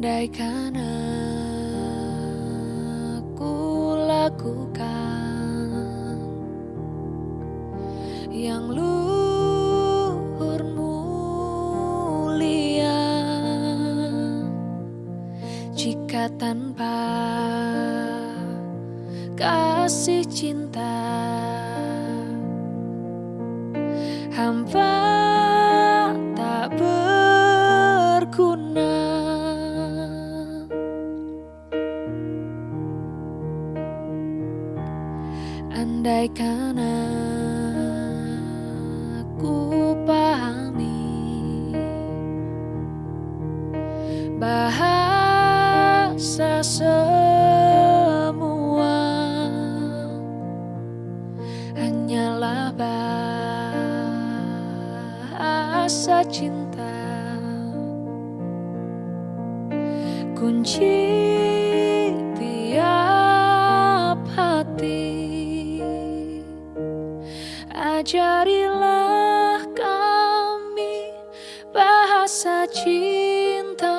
Andaikan aku lakukan bahasa cintamu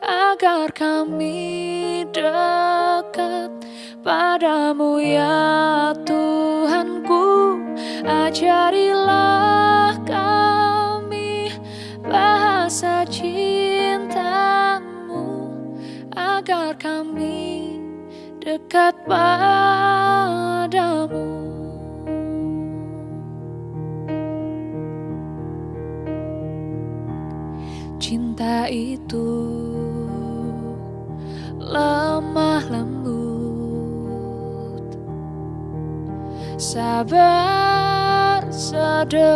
agar kami dekat. Padamu ya Tuhanku ajarilah kami bahasa cintamu agar kami dekat padamu itu. Lemah lembut. Sabar sederhana.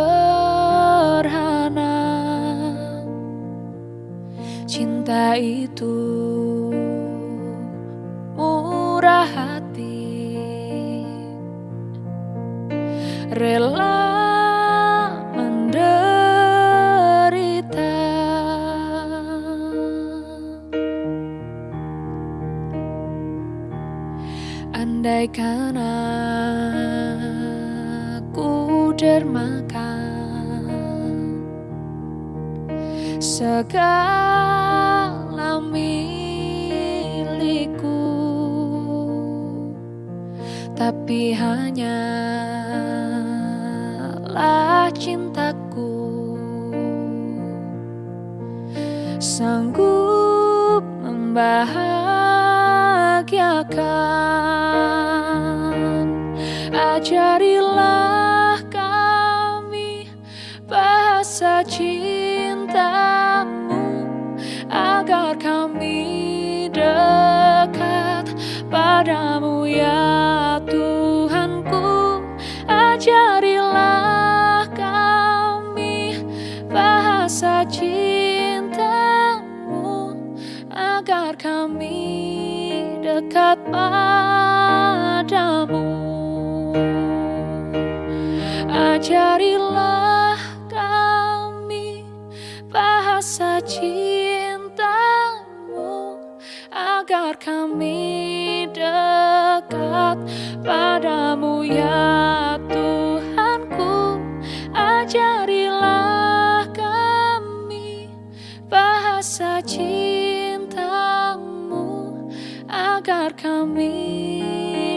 Cinta itu murah hati. Rela andaikan aku dermakan segala milikku. Tapi hanyalah cintaku. Sanggup membahagiakan padamu ya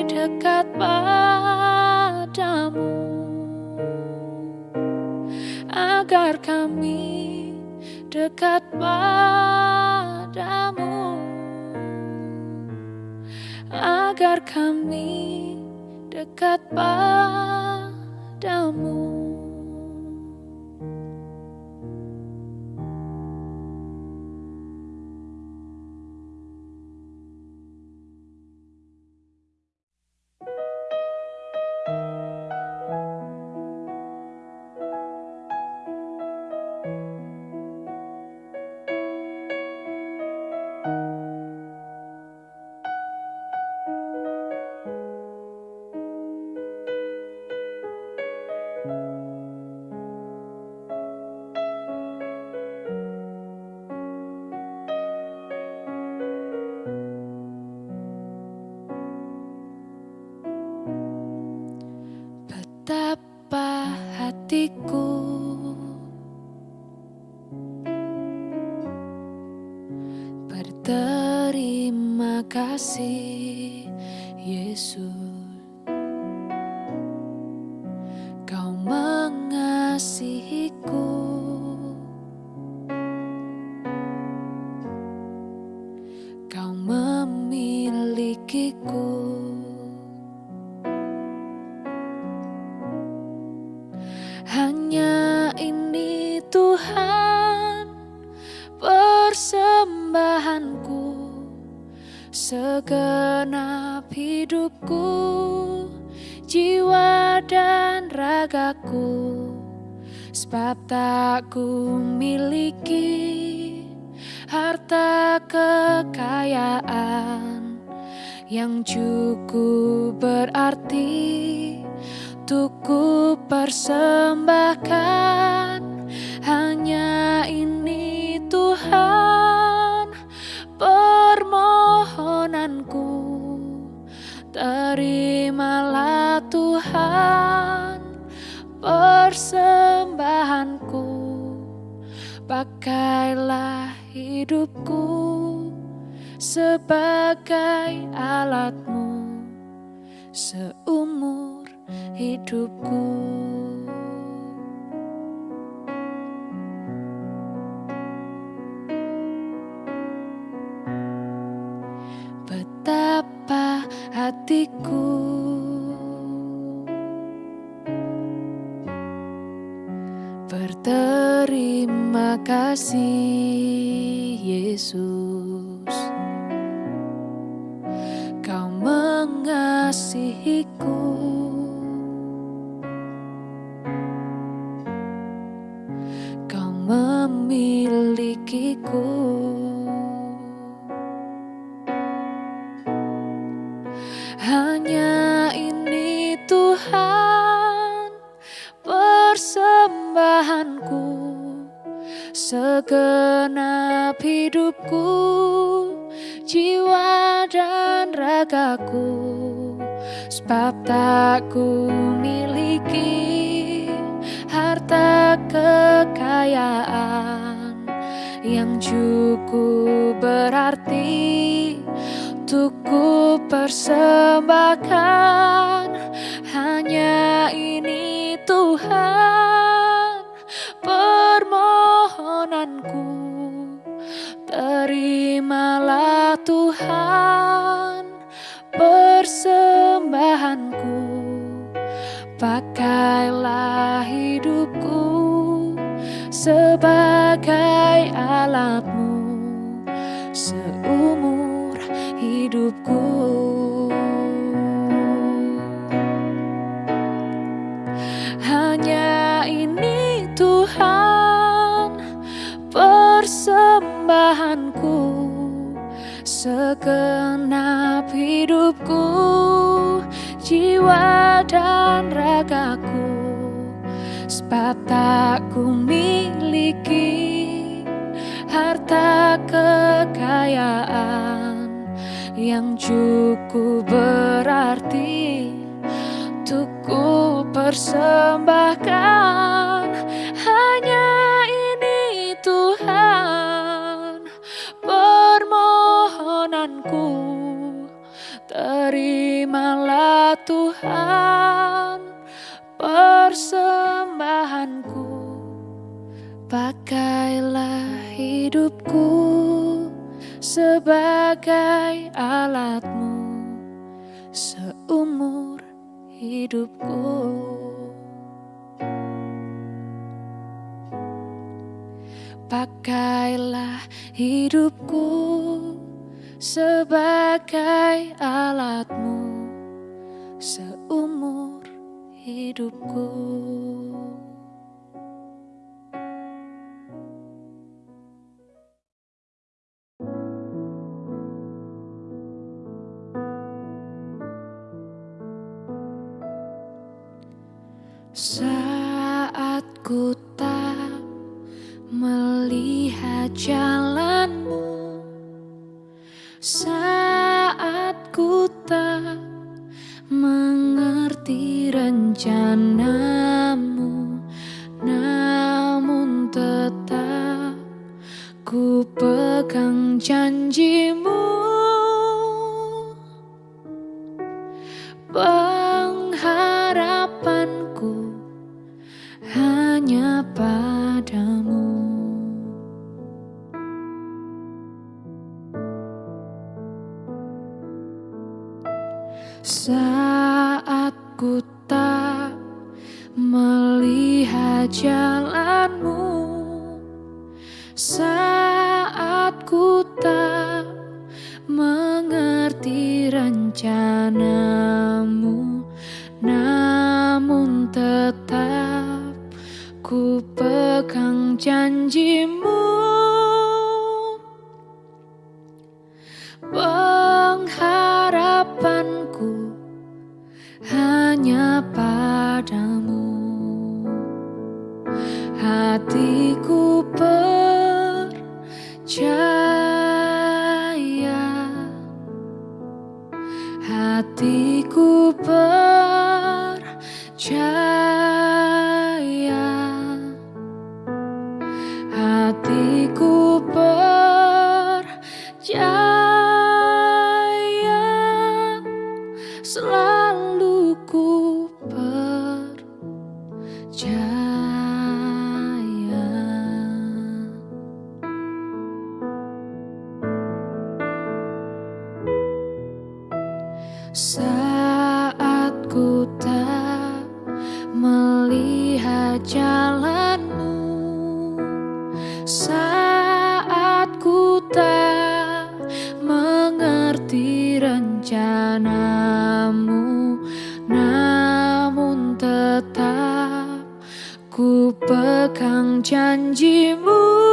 dekat padamu. Agar kami dekat padamu. Agar kami dekat padamu mengasihiku Kau memilikiku. Hanya ini Tuhan persembahanku Segenap hidupku Jiwa dan ragaku tak ku miliki Harta kekayaan Yang cukup berarti Untuk ku persembahkan Sebagai alatmu Seumur hidupku. Betapa hatiku Berterima kasih Yesus Tuhan Persembahanku Pakailah hidupku Sebagai alatmu Segenap hidupku Jiwa dan ragaku Sebab tak ku miliki Harta kekayaan Yang cukup berarti Untuk ku persembahkan Terimalah Tuhan Persembahanku Pakailah hidupku Sebagai alatmu Seumur hidupku. Pakailah hidupku sebagai alatmu hidupku. melihat jalanmu saat ku tak mengerti rencanamu, namun tetap ku pegang janjimu. padamu Namun tetap ku pegang janjimu.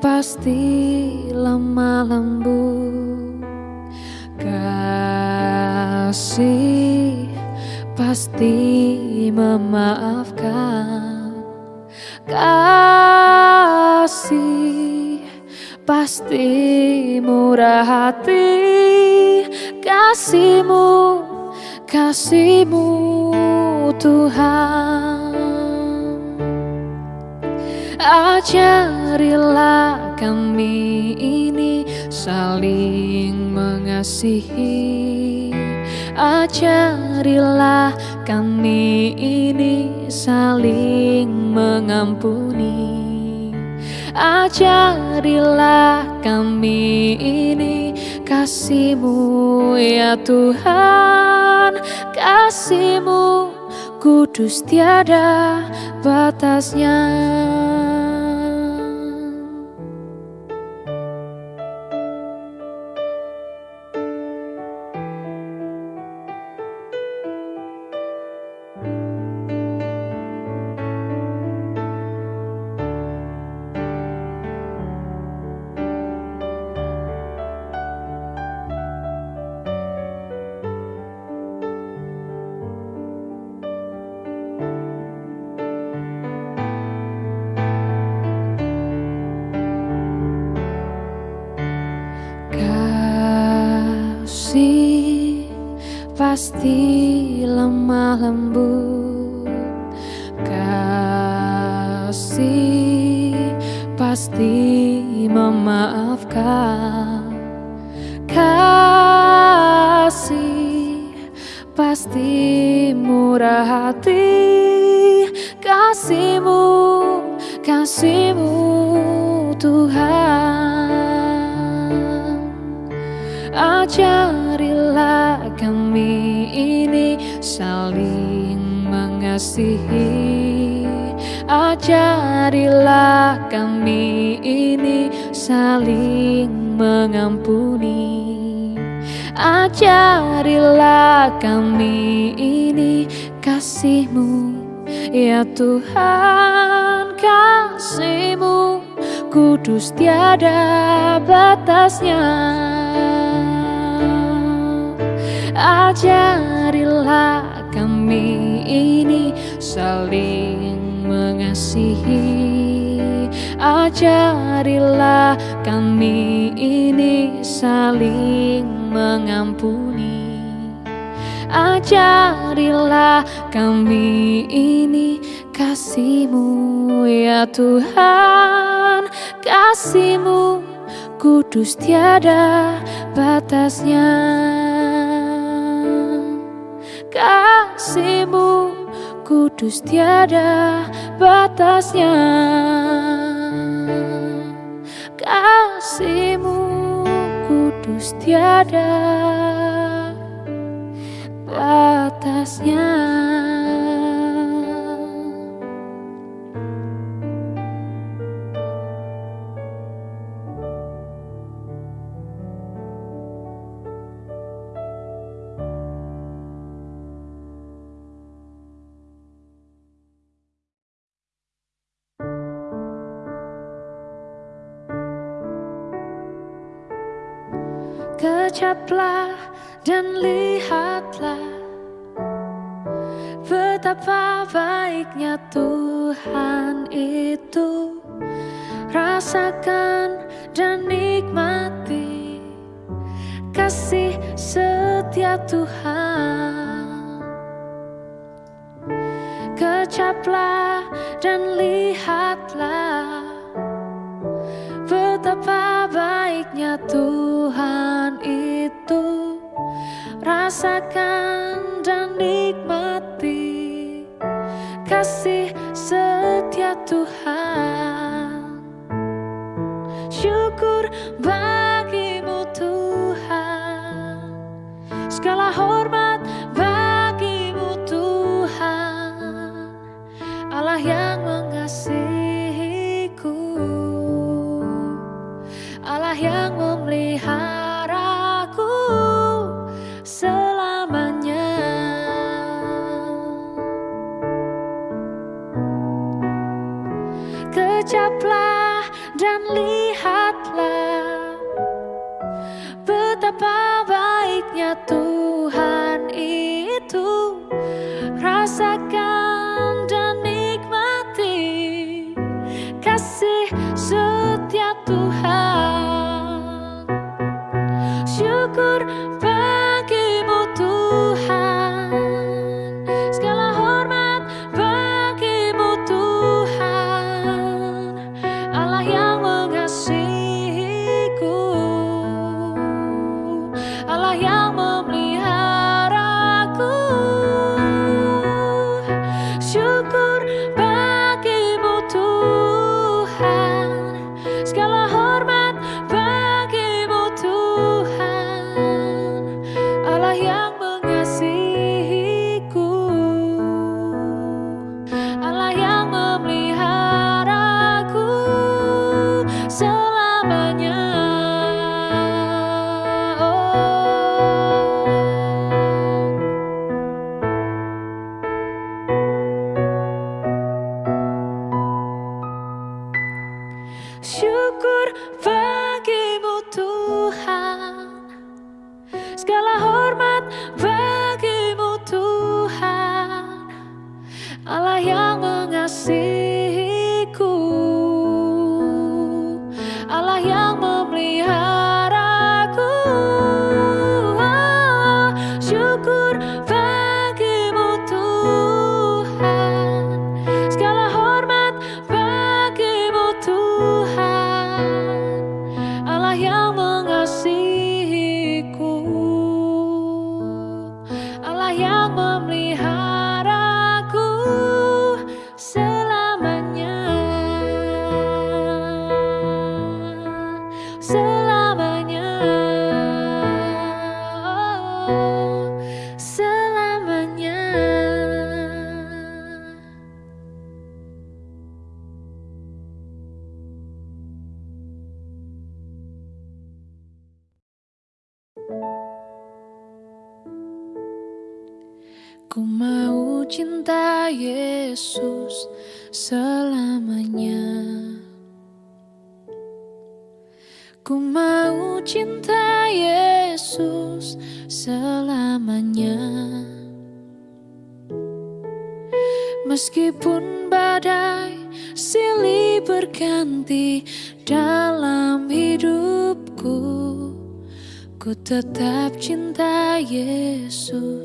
pasti lemah lembut. Kasih pasti memaafkan. Kasih pasti murah hati. Kasihmu kasihmu Tuhan. Ajarilah kami ini saling mengasihi. Ajarilah kami ini saling mengampuni. Ajarilah kami ini kasihmu ya Tuhan. Kasihmu kudus tiada batasnya. Pasti Tuhan kasihmu kudus tiada batasnya. Ajarilah kami ini saling mengasihi. Ajarilah kami ini saling mengampuni. Ajarilah kami ini kasihmu ya Tuhan Kasihmu. Kudus tiada batasnya. Kasihmu kudus tiada batasnya. Kasihmu kudus tiada batasnya Kecaplah dan lihatlah Betapa baiknya Tuhan itu. Rasakan dan nikmati Kasih setia Tuhan. Kecaplah dan lihatlah Betapa baiknya Tuhan Rasakan dan nikmati Kasih setia Tuhan. Syukur bagimu Tuhan. Segala hormat baiknya Tuhan itu. Rasakan dan nikmati Kasih setia Tuhan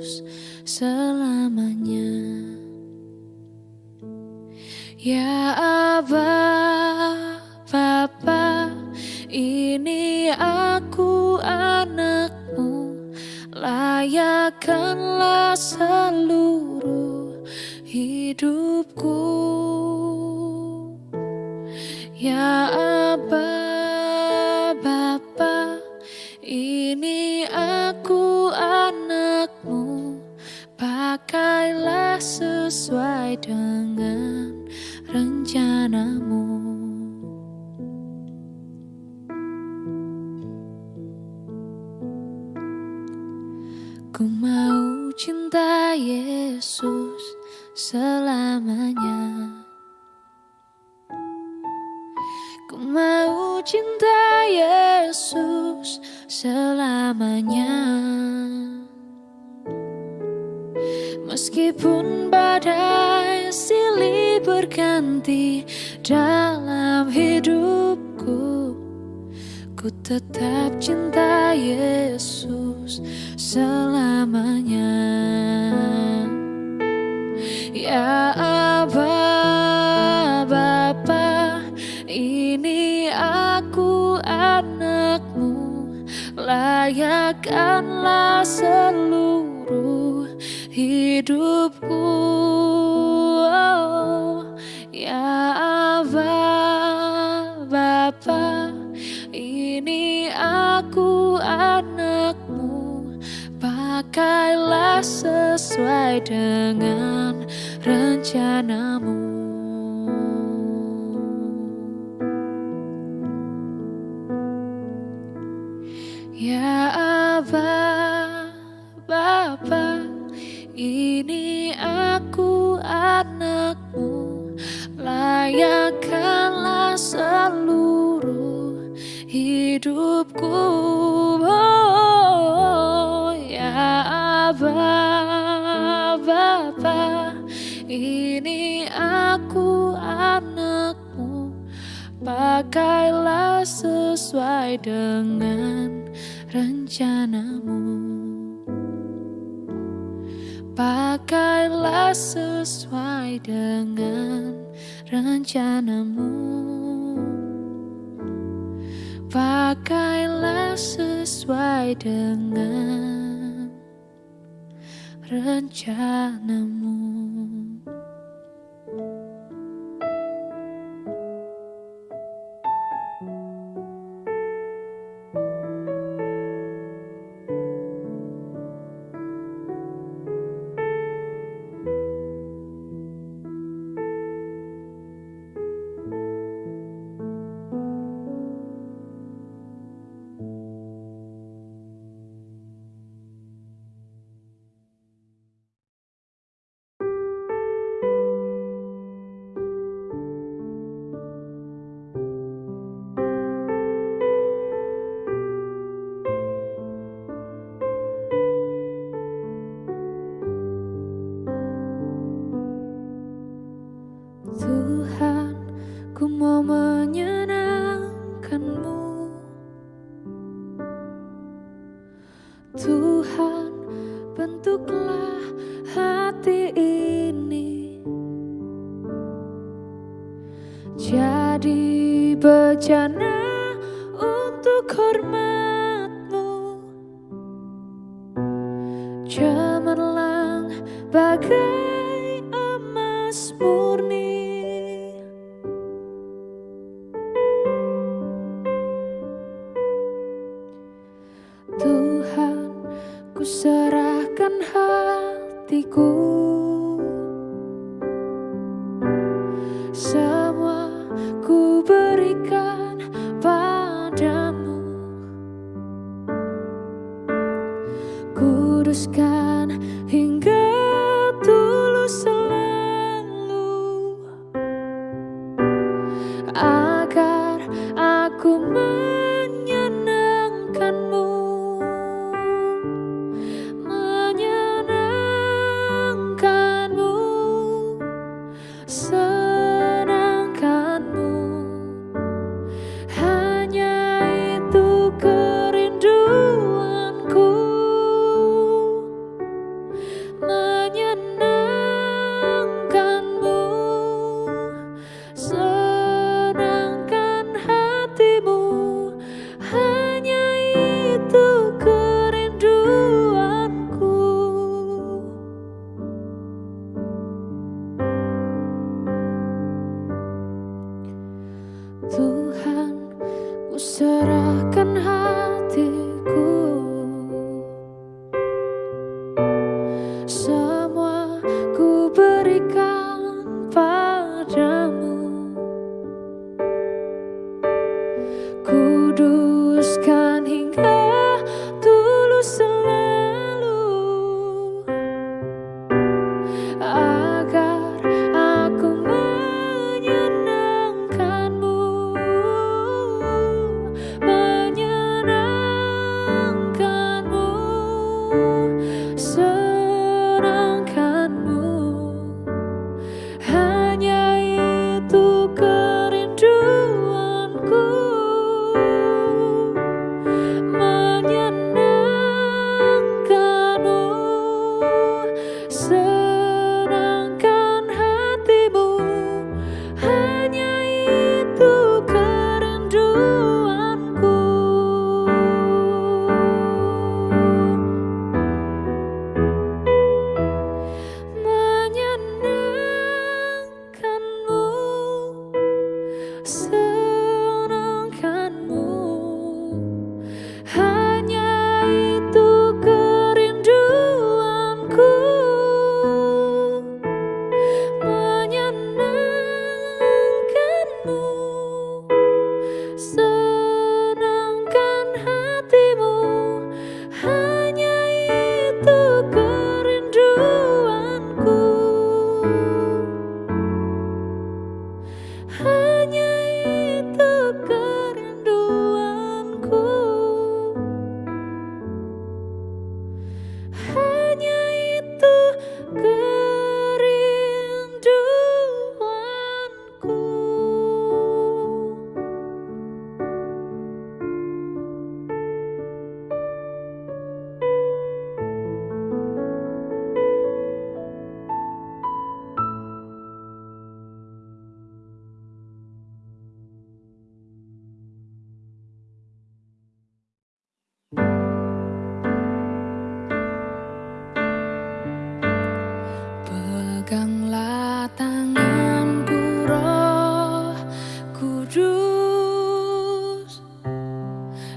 Yesus selamanya. Ya Aba, Bapa, ini aku anakmu, layakkanlah seluruh hidupku. Ya Aba, sesuai dengan rencanamu. Ku mau cinta Yesus selamanya. Ku mau cinta Yesus selamanya. Meskipun badai silih berganti dalam hidupku, ku tetap cinta Yesus selamanya. Ya Aba, Bapa, ini aku anakmu, layakkanlah seluruh hidupku. Dengan rencanamu. Pakailah sesuai dengan rencanamu. Pakailah sesuai dengan rencanamu. Cuman lang bagai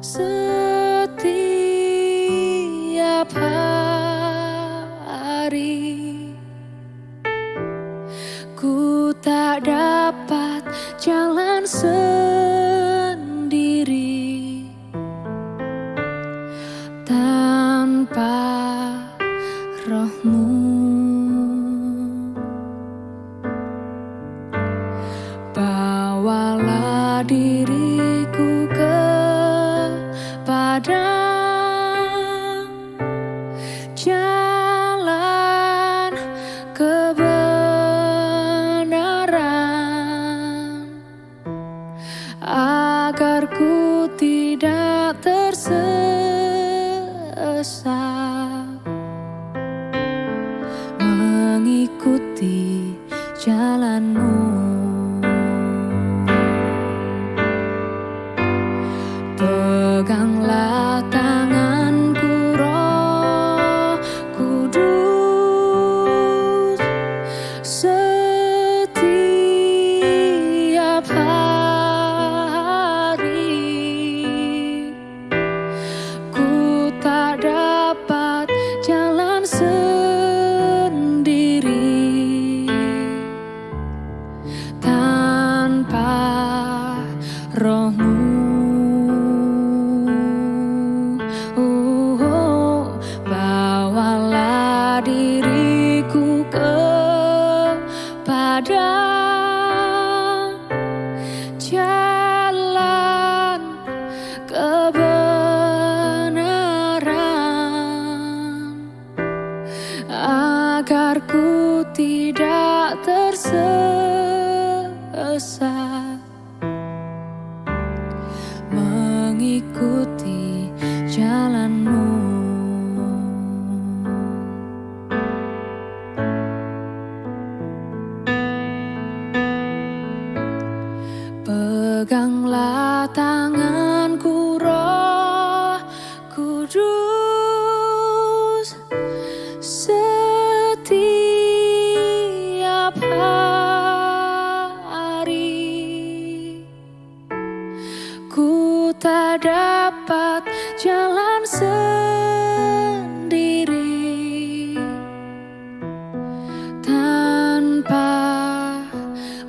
So.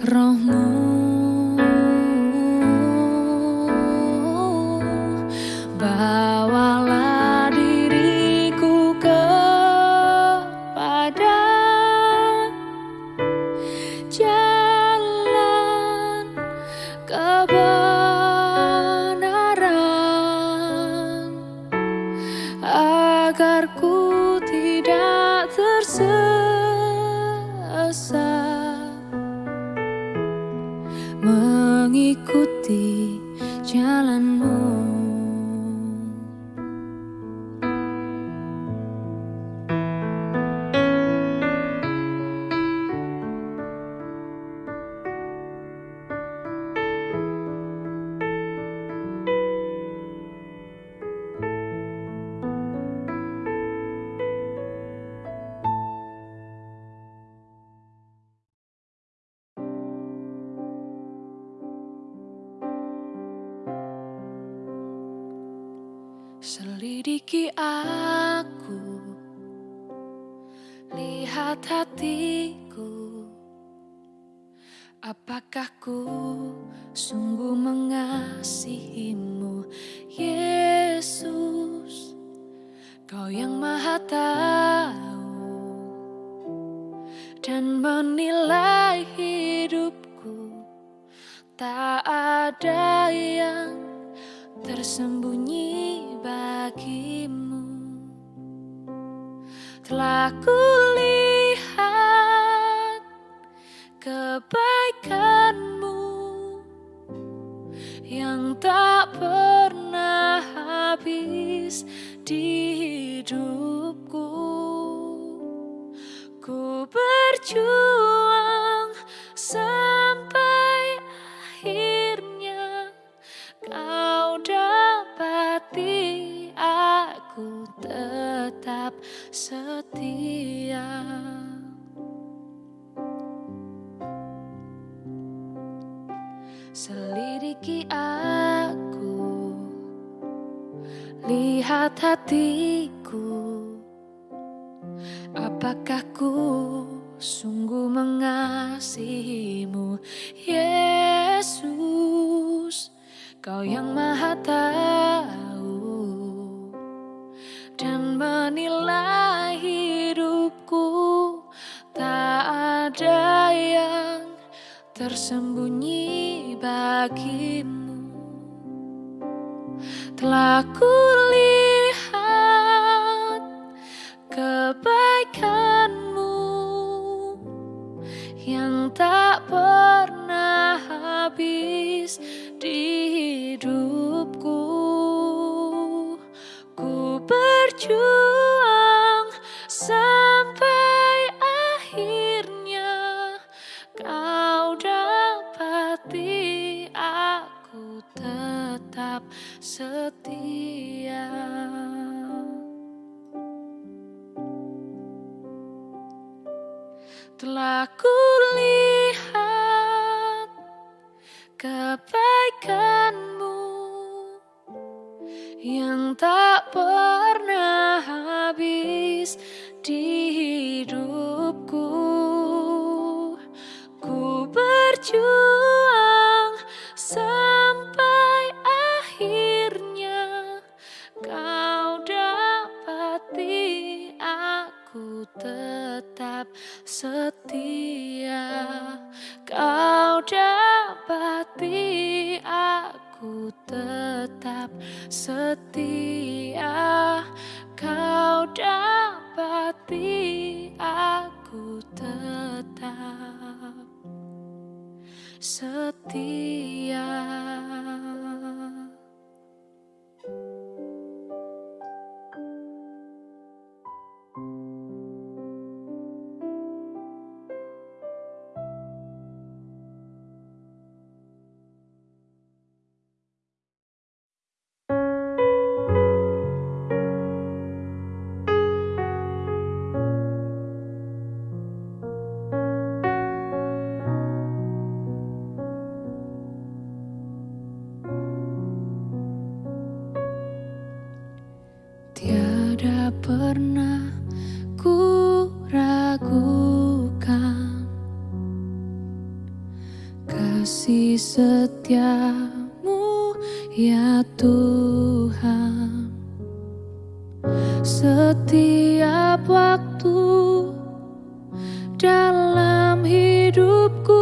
Selidiki soon. aquí. Hidupku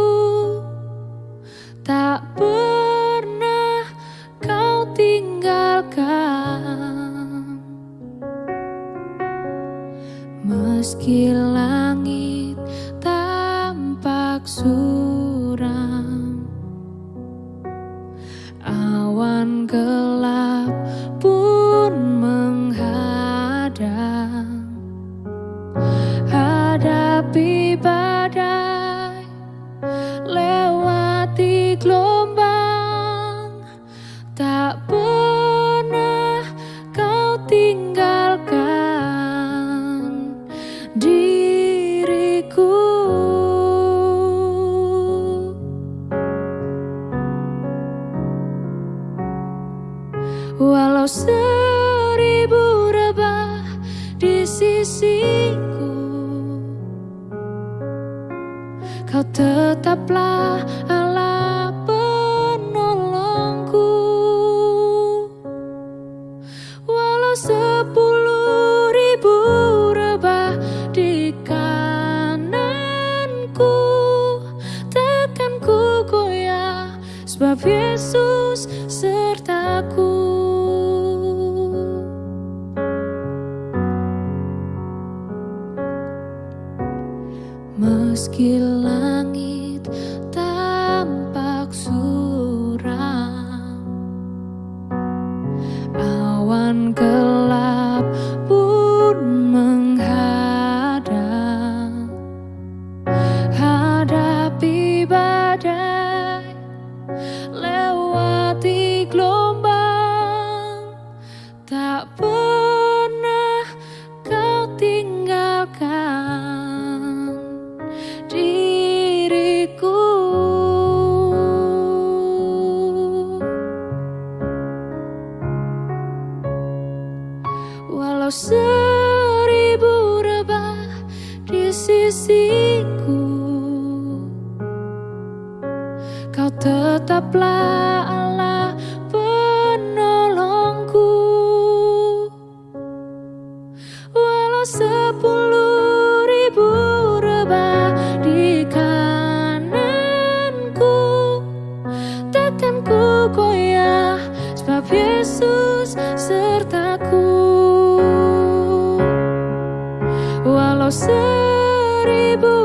Yesus seribu